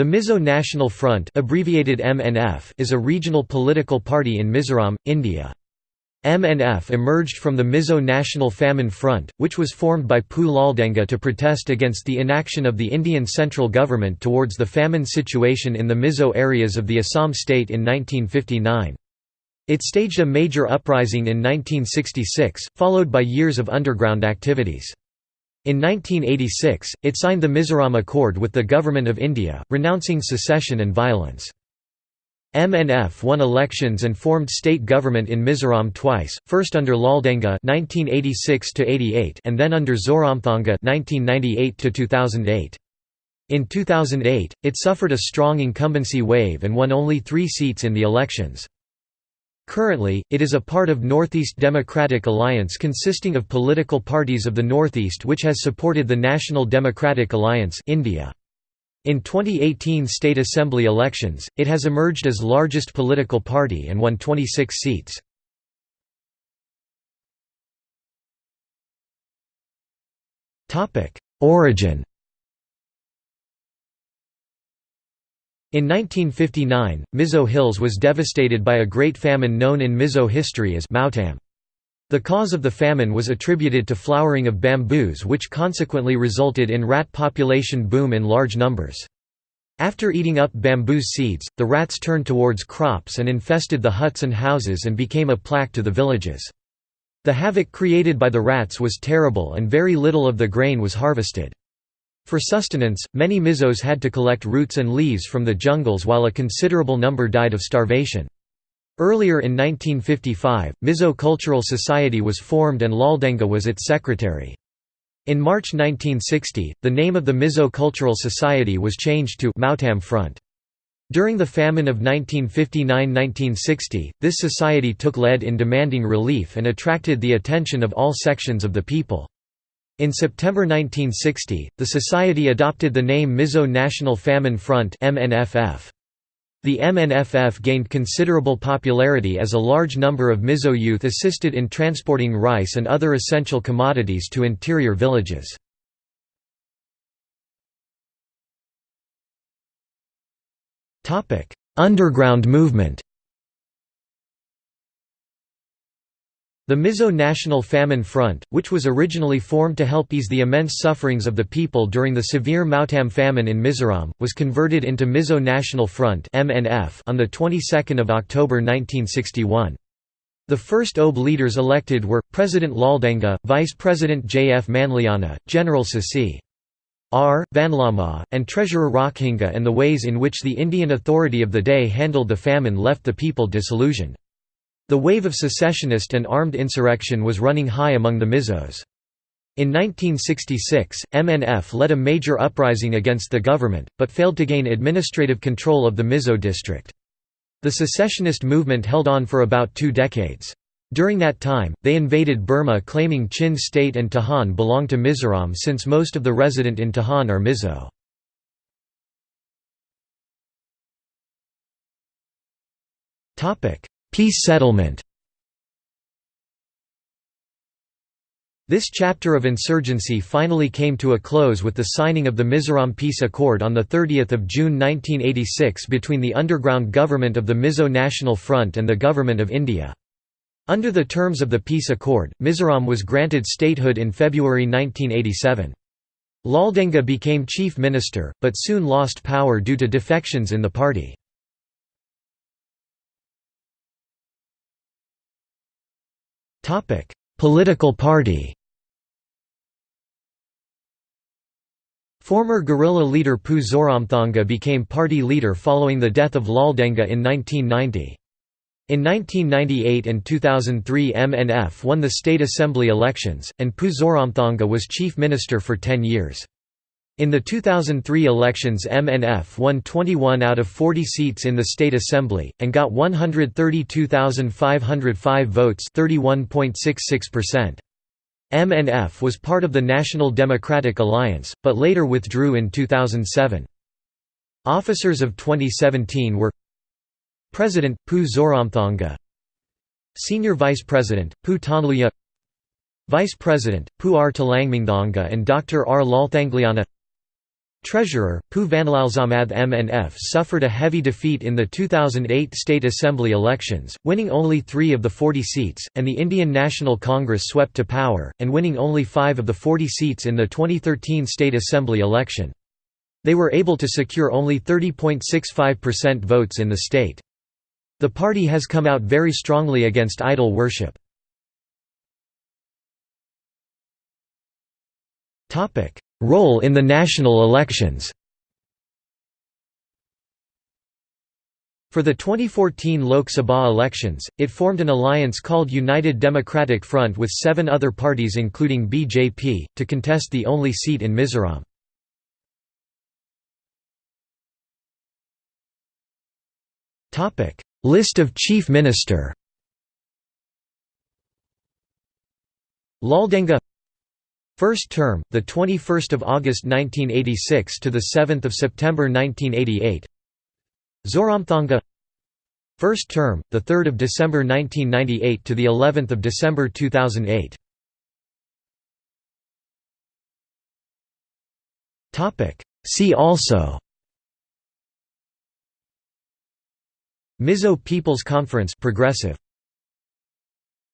The Mizo National Front abbreviated MNF is a regional political party in Mizoram, India. MNF emerged from the Mizo National Famine Front, which was formed by Pu Laldenga to protest against the inaction of the Indian central government towards the famine situation in the Mizo areas of the Assam state in 1959. It staged a major uprising in 1966, followed by years of underground activities. In 1986, it signed the Mizoram Accord with the Government of India, renouncing secession and violence. MNF won elections and formed state government in Mizoram twice, first under Laldenga (1986–88) and then under Zoramthanga (1998–2008). In 2008, it suffered a strong incumbency wave and won only three seats in the elections. Currently, it is a part of Northeast Democratic Alliance consisting of political parties of the Northeast which has supported the National Democratic Alliance India. In 2018 state assembly elections, it has emerged as largest political party and won 26 seats. Origin In 1959, Mizo Hills was devastated by a great famine known in Mizo history as Mautam. The cause of the famine was attributed to flowering of bamboos which consequently resulted in rat population boom in large numbers. After eating up bamboo seeds, the rats turned towards crops and infested the huts and houses and became a plague to the villages. The havoc created by the rats was terrible and very little of the grain was harvested. For sustenance, many Mizos had to collect roots and leaves from the jungles while a considerable number died of starvation. Earlier in 1955, Mizo Cultural Society was formed and Laldenga was its secretary. In March 1960, the name of the Mizo Cultural Society was changed to Mautam Front. During the famine of 1959–1960, this society took lead in demanding relief and attracted the attention of all sections of the people. In September 1960, the society adopted the name Mizo National Famine Front. The MNFF gained considerable popularity as a large number of Mizo youth assisted in transporting rice and other essential commodities to interior villages. Underground movement The Mizo National Famine Front, which was originally formed to help ease the immense sufferings of the people during the severe Mautam famine in Mizoram, was converted into Mizo National Front (MNF) on the 22nd of October 1961. The first OB leaders elected were, President Laldenga, Vice President J. F. Manliana, General Sasi. R. Vanlama, and Treasurer Rokhinga and the ways in which the Indian authority of the day handled the famine left the people disillusioned. The wave of secessionist and armed insurrection was running high among the Mizos. In 1966, MNF led a major uprising against the government, but failed to gain administrative control of the Mizo district. The secessionist movement held on for about two decades. During that time, they invaded Burma claiming Chin state and Tahan belong to Mizoram since most of the resident in Tahan are Mizo. Peace settlement This chapter of insurgency finally came to a close with the signing of the Mizoram Peace Accord on 30 June 1986 between the underground government of the Mizo National Front and the Government of India. Under the terms of the peace accord, Mizoram was granted statehood in February 1987. Laldenga became chief minister, but soon lost power due to defections in the party. Political party Former guerrilla leader Pu Zoramthanga became party leader following the death of Laldenga in 1990. In 1998 and 2003 MNF won the state assembly elections, and Pu Zoramthanga was chief minister for 10 years. In the 2003 elections MNF won 21 out of 40 seats in the state assembly, and got 132,505 votes MNF was part of the National Democratic Alliance, but later withdrew in 2007. Officers of 2017 were President, Pu Zoramthanga Senior Vice President, Pu Tawnluia Vice President, Pu R. Talangmingthanga and Dr. R. Lalthangliana Treasurer, Pu Vanlalsamad MNF suffered a heavy defeat in the 2008 State Assembly elections, winning only three of the 40 seats, and the Indian National Congress swept to power, and winning only five of the 40 seats in the 2013 State Assembly election. They were able to secure only 30.65% votes in the state. The party has come out very strongly against idol worship. Role in the national elections. For the 2014 Lok Sabha elections, it formed an alliance called United Democratic Front with seven other parties including BJP, to contest the only seat in Mizoram. List of Chief Minister. Laldenga First term, the 21st of August 1986 to the 7th of September 1988. Zoramthanga. First term, the 3rd of December 1998 to the 11th of December 2008. Topic. See also. Mizo People's Conference Progressive